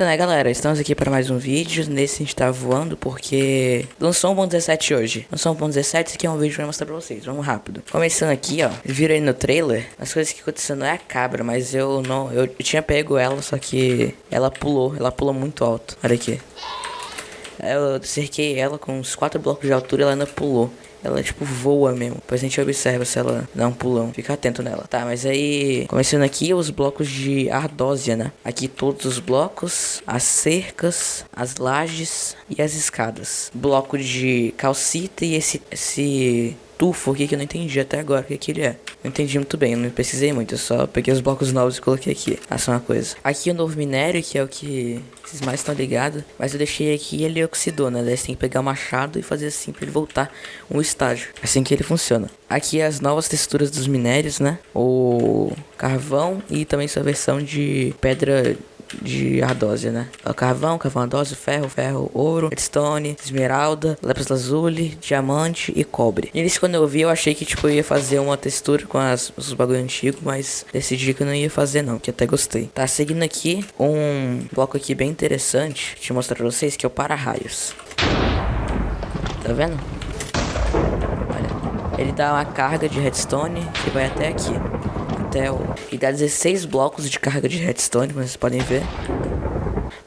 Então né galera, estamos aqui para mais um vídeo, nesse a gente tá voando porque lançou 1.17 hoje. Lançou 1.17, esse aqui é um vídeo que eu vou mostrar pra vocês, vamos rápido. Começando aqui ó, viram aí no trailer, as coisas que acontecendo não é a cabra, mas eu não, eu tinha pego ela, só que ela pulou, ela pulou muito alto. Olha aqui. Eu cerquei ela com uns 4 blocos de altura ela ainda pulou ela, tipo, voa mesmo. Depois a gente observa se ela dá um pulão. Fica atento nela. Tá, mas aí... Começando aqui, os blocos de ardósia, né? Aqui todos os blocos. As cercas, as lajes e as escadas. Bloco de calcita e esse... esse tufo aqui que eu não entendi até agora o que, que ele é. Não entendi muito bem, não pesquisei muito, eu só peguei os blocos novos e coloquei aqui. Ah, só uma coisa. Aqui o novo minério, que é o que vocês mais estão ligados, mas eu deixei aqui ele oxidou, né? Daí você tem que pegar o machado e fazer assim pra ele voltar um estágio. Assim que ele funciona. Aqui as novas texturas dos minérios, né? O carvão e também sua versão de pedra de ardósia, né? Carvão, carvão ardósia, ferro, ferro, ouro, redstone, esmeralda, lápis lazuli, diamante e cobre. E início quando eu vi eu achei que tipo eu ia fazer uma textura com as, os bagulho antigo, mas decidi que eu não ia fazer não, que até gostei. Tá seguindo aqui um bloco aqui bem interessante, te mostrar pra vocês que é o para-raios. Tá vendo? Olha, ele dá uma carga de redstone que vai até aqui E dá 16 blocos de carga de redstone, como vocês podem ver.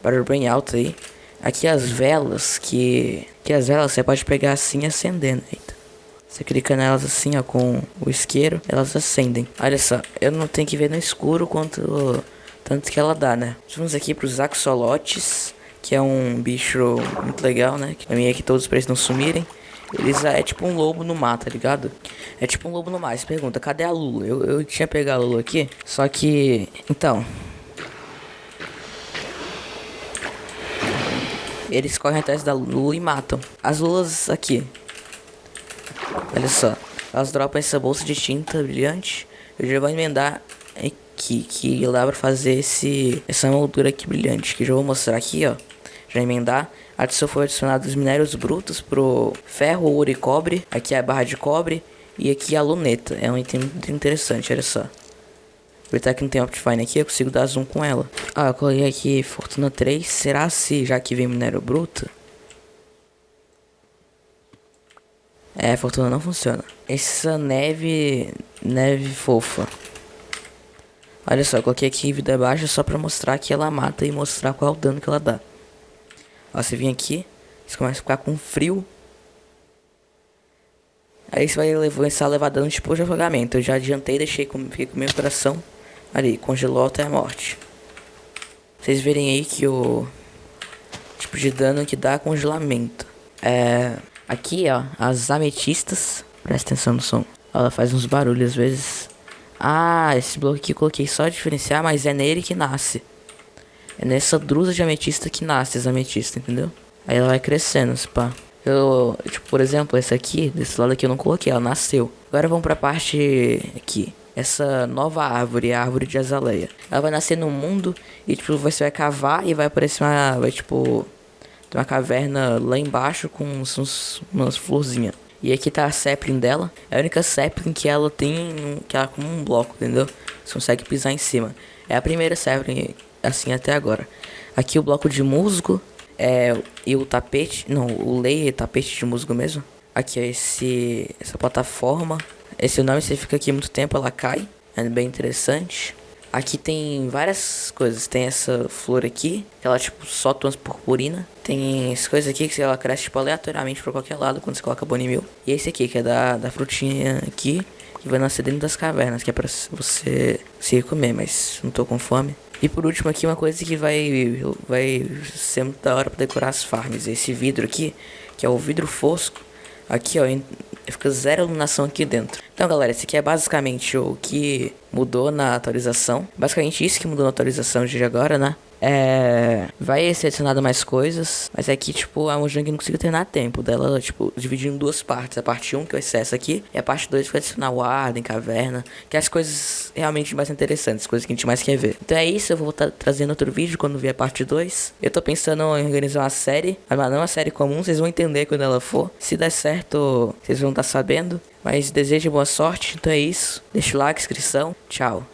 Barulho bem alto aí. Aqui as velas, que... Que as velas você pode pegar assim acendendo. Eita. Você clica nelas assim, ó, com o isqueiro, elas acendem. Olha só, eu não tenho que ver no escuro quanto... Tanto que ela dá, né? Vamos aqui pros axolotes, que é um bicho muito legal, né? Que pra mim é que todos os não sumirem. Eles é tipo um lobo no mar, tá ligado? É tipo um lobo no mar. Você pergunta, cadê a Lula? Eu, eu tinha pegado a Lula aqui, só que... Então... Eles correm atrás da Lula e matam. As Lulas aqui. Olha só. Elas dropam essa bolsa de tinta brilhante. Eu já vou emendar aqui, que dá pra fazer esse, essa moldura aqui brilhante. Que eu já vou mostrar aqui, ó. Já emendar. Adição foi adicionado os minérios brutos pro ferro, ouro e cobre. Aqui é a barra de cobre. E aqui a luneta. É um item muito interessante, olha só. Aproveitar que não tem Optifine aqui, eu consigo dar zoom com ela. Ah, eu coloquei aqui Fortuna 3. Será se, já que vem minério bruto? É, Fortuna não funciona. Essa neve... Neve fofa. Olha só, eu coloquei aqui vida baixa só pra mostrar que ela mata e mostrar qual é o dano que ela dá. Ó, você vem aqui, você começa a ficar com frio. Aí você vai começar a levar dano de afogamento. Eu já adiantei, deixei com, fiquei com meu coração ali, congelou até a morte. Vocês verem aí que o tipo de dano que dá congelamento. É, aqui ó, as ametistas, presta atenção no som. Ela faz uns barulhos às vezes. Ah, esse bloco aqui eu coloquei só diferenciar, mas é nele que nasce. É nessa drusa de ametista que nasce essa ametista, entendeu? Aí ela vai crescendo, pá. Eu, tipo, por exemplo, essa aqui, desse lado aqui eu não coloquei, ela nasceu. Agora vamos pra parte aqui. Essa nova árvore, a árvore de azaleia. Ela vai nascer no mundo e, tipo, você vai cavar e vai aparecer uma, vai, tipo, tem uma caverna lá embaixo com uns, umas florzinhas. E aqui tá a sapling dela. É a única sapling que ela tem, que ela é como um bloco, entendeu? Você consegue pisar em cima. É a primeira sapling assim até agora. Aqui o bloco de musgo é, e o tapete, não, o layer tapete de musgo mesmo. Aqui é esse, essa plataforma. Esse nome você fica aqui muito tempo, ela cai. É bem interessante. Aqui tem várias coisas. Tem essa flor aqui, que ela tipo solta umas purpurina. Tem essa coisa aqui que ela cresce tipo aleatoriamente para qualquer lado quando você coloca bonimil. E esse aqui que é da, da frutinha aqui, que vai nascer dentro das cavernas, que é para você se comer, mas não tô com fome. E por último aqui uma coisa que vai, vai ser muito da hora para decorar as farms. Esse vidro aqui, que é o vidro fosco. Aqui ó, fica zero iluminação aqui dentro. Então galera, esse aqui é basicamente o que mudou na atualização. Basicamente isso que mudou na atualização de agora, né? É, vai ser adicionado mais coisas, mas é que, tipo, a Mojang não conseguiu terminar a tempo dela, tipo, dividir em duas partes. A parte 1, que vai ser essa aqui, e a parte 2 que vai adicionar o Arden, Caverna, que é as coisas realmente mais interessantes, coisas que a gente mais quer ver. Então é isso, eu vou estar trazendo outro vídeo quando vier a parte 2. Eu tô pensando em organizar uma série, mas não uma série comum, vocês vão entender quando ela for. Se der certo, vocês vão estar sabendo. Mas desejo boa sorte, então é isso. Deixa o like, inscrição, tchau.